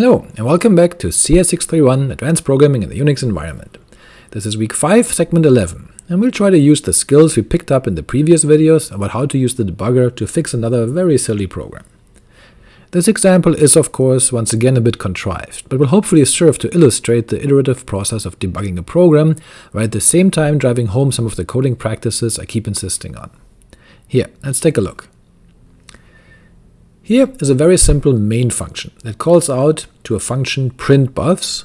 Hello, and welcome back to CS631 Advanced Programming in the Unix Environment. This is week 5, segment 11, and we'll try to use the skills we picked up in the previous videos about how to use the debugger to fix another very silly program. This example is of course once again a bit contrived, but will hopefully serve to illustrate the iterative process of debugging a program, while at the same time driving home some of the coding practices I keep insisting on. Here, let's take a look. Here is a very simple main function that calls out to a function printBuffs,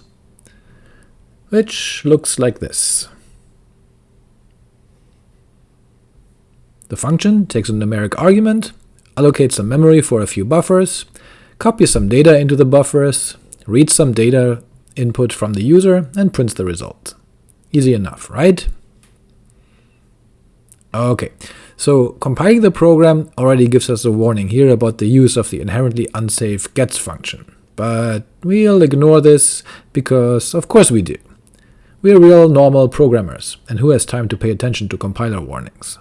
which looks like this. The function takes a numeric argument, allocates some memory for a few buffers, copies some data into the buffers, reads some data input from the user, and prints the result. Easy enough, right? Ok, so compiling the program already gives us a warning here about the use of the inherently unsafe gets function, but we'll ignore this because of course we do. We're real normal programmers, and who has time to pay attention to compiler warnings?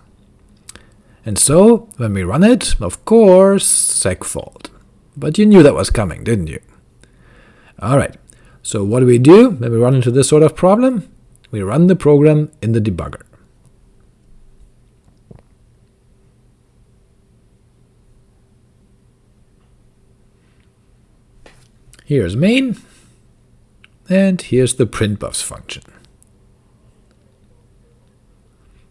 And so, when we run it, of course, segfault. But you knew that was coming, didn't you? Alright, so what do we do when we run into this sort of problem? We run the program in the debugger. Here's main, and here's the printbuffs function.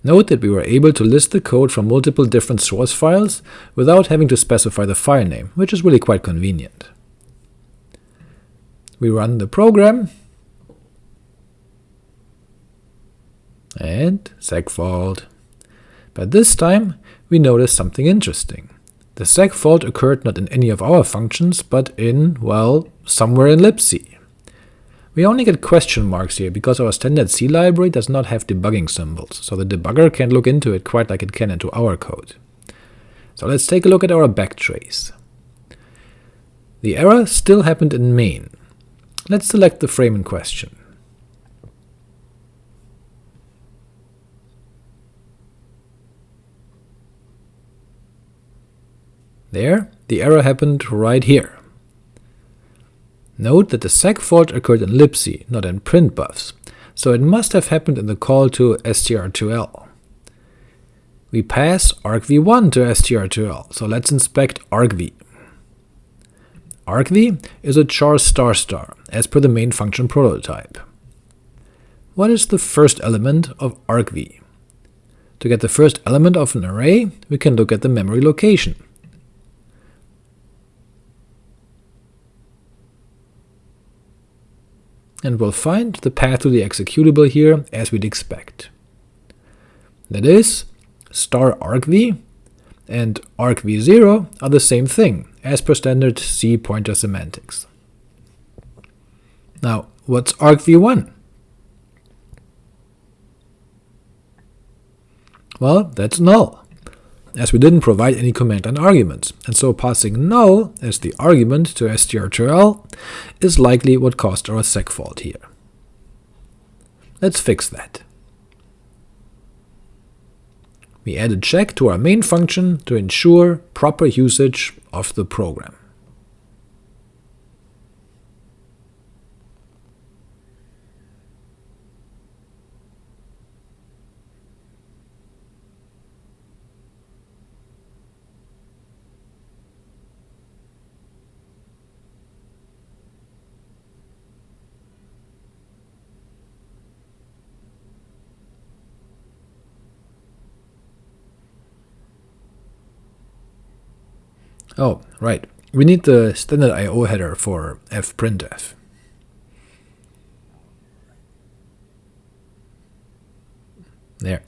Note that we were able to list the code from multiple different source files without having to specify the file name, which is really quite convenient. We run the program, and segfault. But this time we notice something interesting. The seg fault occurred not in any of our functions, but in, well, somewhere in libc. We only get question marks here because our standard C library does not have debugging symbols, so the debugger can't look into it quite like it can into our code. So let's take a look at our backtrace. The error still happened in main. Let's select the frame in question. There, the error happened right here. Note that the seg fault occurred in libc, not in printbuffs, so it must have happened in the call to strtol. We pass argv1 to strtol, so let's inspect argv. argv is a char star star, as per the main function prototype. What is the first element of argv? To get the first element of an array, we can look at the memory location. And we'll find the path to the executable here as we'd expect. That is, star argv and argv0 are the same thing, as per standard C pointer semantics. Now, what's argv1? Well, that's null as we didn't provide any command line arguments, and so passing null as the argument to strtol is likely what caused our seg fault here. Let's fix that. We add a check to our main function to ensure proper usage of the program. Oh, right. We need the standard I.O. header for fprintf. There.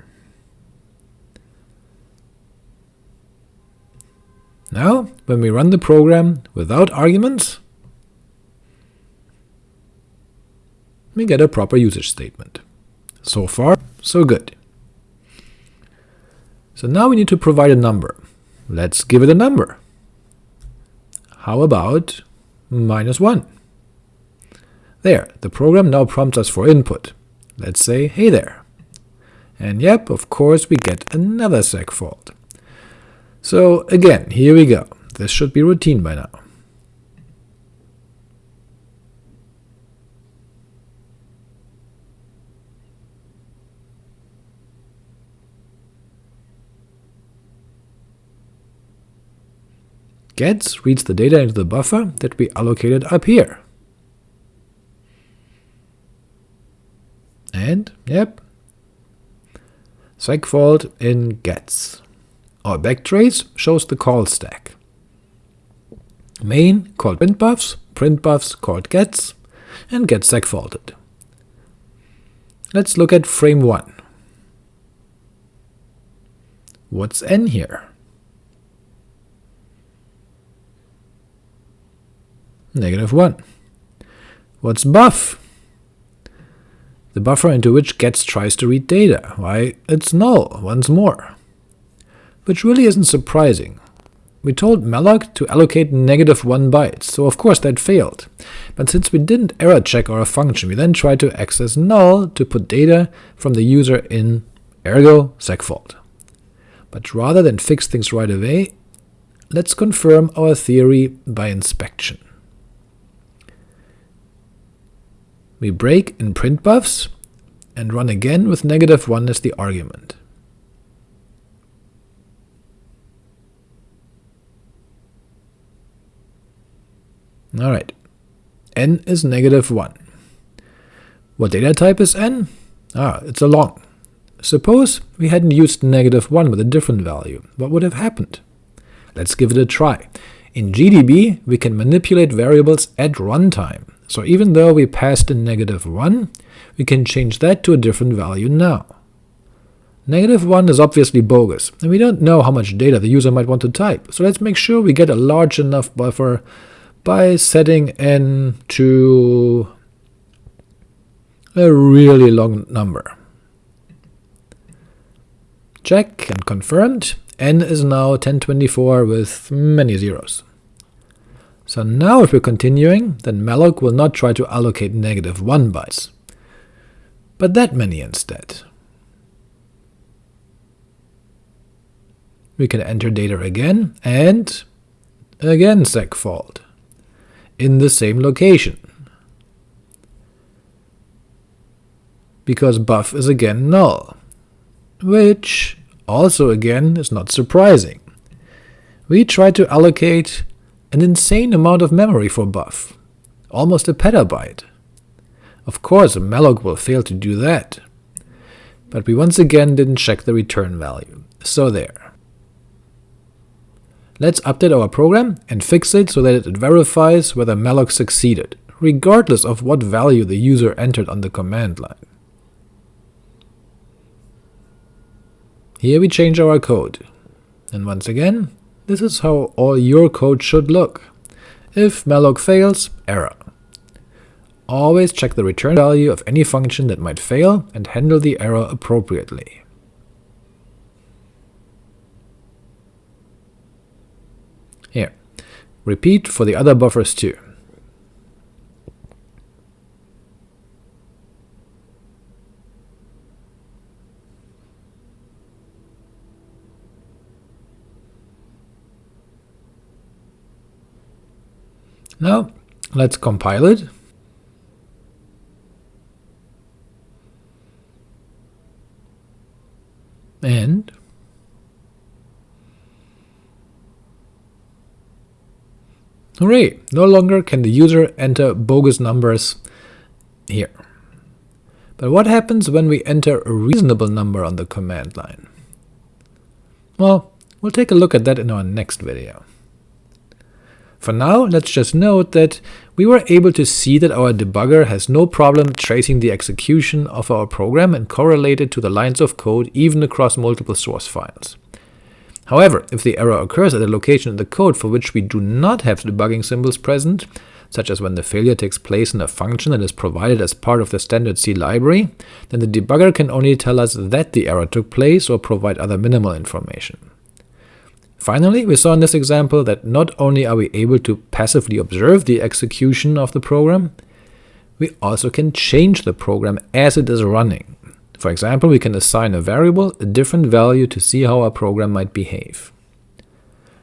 Now, when we run the program without arguments, we get a proper usage statement. So far, so good. So now we need to provide a number. Let's give it a number. How about minus 1? There, the program now prompts us for input. Let's say hey there. And yep, of course we get another seg fault. So again, here we go. This should be routine by now. Gets reads the data into the buffer that we allocated up here. And, yep, segfault in gets. Our backtrace shows the call stack. Main called printbuffs, printbuffs called gets, and gets segfaulted. Let's look at frame 1. What's n here? Negative 1. What's buff? The buffer into which gets tries to read data. Why, it's null, once more. Which really isn't surprising. We told malloc to allocate negative 1 bytes, so of course that failed. But since we didn't error check our function, we then tried to access null to put data from the user in, ergo segfault. But rather than fix things right away, let's confirm our theory by inspection. We break in printbuffs and run again with negative 1 as the argument. Alright, n is negative 1. What data type is n? Ah, it's a long. Suppose we hadn't used negative 1 with a different value, what would have happened? Let's give it a try. In GDB, we can manipulate variables at runtime, so even though we passed in negative 1, we can change that to a different value now. Negative 1 is obviously bogus, and we don't know how much data the user might want to type, so let's make sure we get a large enough buffer by setting n to a really long number. Check and confirmed, n is now 1024 with many zeros. So now if we're continuing, then malloc will not try to allocate negative 1 bytes, but that many instead. We can enter data again, and again segfault, in the same location, because buff is again null, which also again is not surprising. We try to allocate an insane amount of memory for buff, almost a petabyte. Of course a malloc will fail to do that, but we once again didn't check the return value, so there. Let's update our program and fix it so that it verifies whether malloc succeeded, regardless of what value the user entered on the command line. Here we change our code, and once again this is how all your code should look. If malloc fails, error. Always check the return value of any function that might fail and handle the error appropriately. Here, repeat for the other buffers too. Now let's compile it. And hooray! No longer can the user enter bogus numbers here. But what happens when we enter a reasonable number on the command line? Well, we'll take a look at that in our next video. For now, let's just note that we were able to see that our debugger has no problem tracing the execution of our program and correlate it to the lines of code even across multiple source files. However, if the error occurs at a location in the code for which we do not have debugging symbols present, such as when the failure takes place in a function that is provided as part of the standard C library, then the debugger can only tell us that the error took place or provide other minimal information. Finally, we saw in this example that not only are we able to passively observe the execution of the program, we also can change the program as it is running. For example, we can assign a variable a different value to see how our program might behave.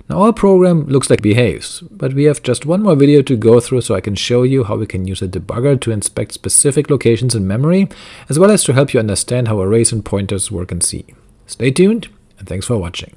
Now our program looks like it behaves, but we have just one more video to go through so I can show you how we can use a debugger to inspect specific locations in memory, as well as to help you understand how arrays and pointers work in C. Stay tuned, and thanks for watching.